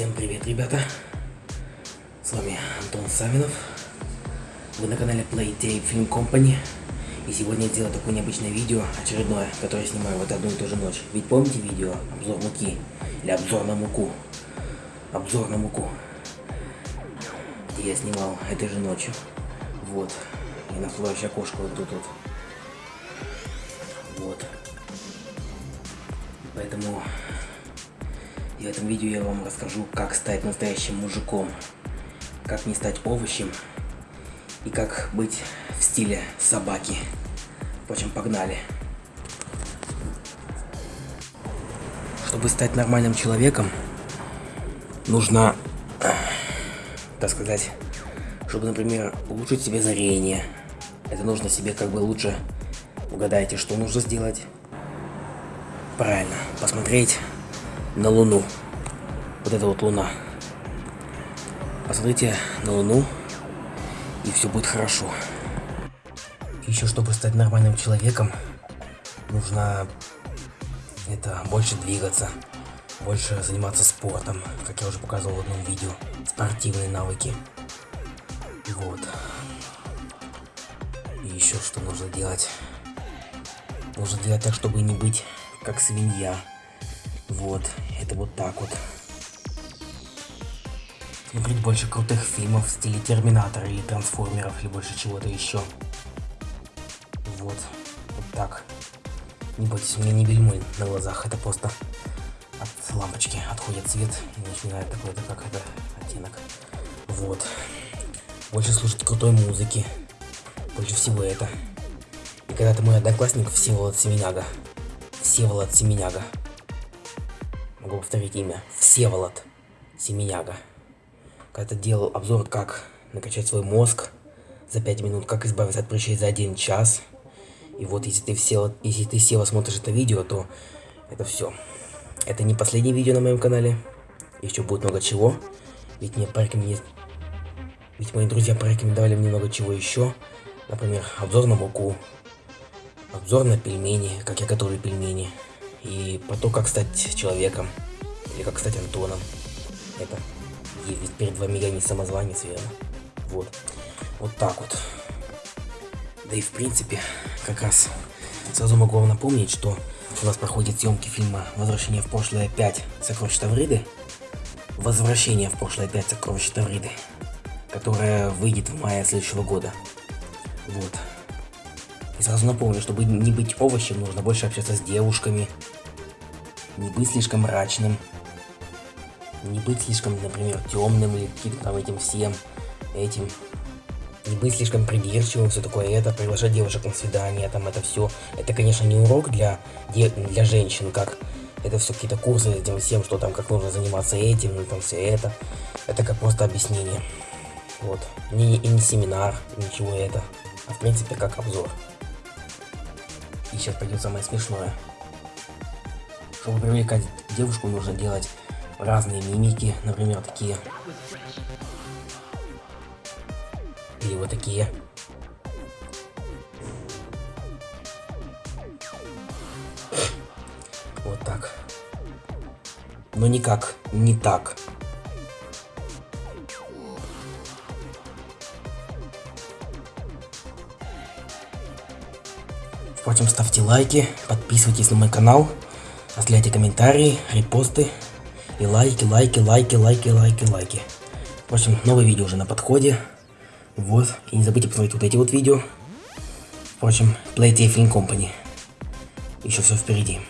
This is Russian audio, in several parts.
Всем привет, ребята! С вами Антон Савинов. Вы на канале Playtay Film Company. И сегодня я сделаю такое необычное видео, очередное, которое я снимаю вот одну и ту же ночь. Ведь помните видео обзор муки? Или обзор на муку? Обзор на муку. Где я снимал этой же ночью. Вот. И на флоре окошко вот тут вот. Вот. Поэтому и в этом видео я вам расскажу, как стать настоящим мужиком, как не стать овощем и как быть в стиле собаки. Впрочем, погнали. Чтобы стать нормальным человеком, нужно, так сказать, чтобы, например, улучшить себе зрение. Это нужно себе как бы лучше, угадайте, что нужно сделать. Правильно, посмотреть на Луну. Вот это вот Луна. Посмотрите на Луну, и все будет хорошо. Еще чтобы стать нормальным человеком, нужно это больше двигаться, больше заниматься спортом, как я уже показывал в одном видео, спортивные навыки. Вот. И еще что нужно делать? Нужно делать так, чтобы не быть как свинья. Вот, это вот так вот. Смотреть больше крутых фильмов в стиле Терминатора или Трансформеров или больше чего-то еще. Вот, вот так. Не бойтесь, у меня не бельмой на глазах, это просто от лампочки отходит цвет и начинает такой-то как это оттенок. Вот. Больше слушать крутой музыки. Больше всего это. И когда-то мой одноклассник Всеволод Семеняга. Всеволод Семеняга могу повторить имя, Всеволод Семеняга. Когда делал обзор, как накачать свой мозг за 5 минут, как избавиться от прыщей за 1 час. И вот если ты, все, если ты Сева смотришь это видео, то это все. Это не последнее видео на моем канале. Еще будет много чего. Ведь мне порекомендовали... Ведь мои друзья порекомендовали мне много чего еще. Например, обзор на муку. Обзор на пельмени, как я готовлю пельмени и про то, как стать человеком, или как стать Антоном. Это ведь перед вами я не самозванец, верно? Вот. Вот так вот. Да и в принципе, как раз сразу могу вам напомнить, что у нас проходят съемки фильма «Возвращение в прошлое 5. Сокровища Тавриды». «Возвращение в прошлое 5. Сокровища Тавриды», которая выйдет в мае следующего года. Вот. И сразу напомню, чтобы не быть овощем, нужно больше общаться с девушками. Не быть слишком мрачным. Не быть слишком, например, темным или каким-то там этим всем, этим. Не быть слишком придирчивым, все такое это, приглашать девушек на свидание, там это все. Это, конечно, не урок для, для женщин, как это все какие-то курсы этим всем, что там, как нужно заниматься этим, ну там все это. Это как просто объяснение. Вот. Не, и не семинар, ничего это. А в принципе, как обзор. И сейчас пойдет самое смешное. Чтобы привлекать девушку, нужно делать разные мимики, например, такие. Или вот такие. Вот так. Но никак, не так. Впрочем, ставьте лайки, подписывайтесь на мой канал, оставляйте комментарии, репосты и лайки, лайки, лайки, лайки, лайки, лайки. Впрочем, новое видео уже на подходе. Вот. И не забудьте посмотреть вот эти вот видео. Впрочем, Playtay Film Company. Еще все впереди.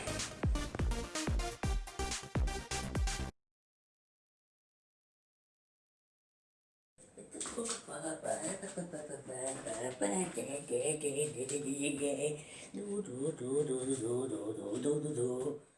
Do do do do do do do do do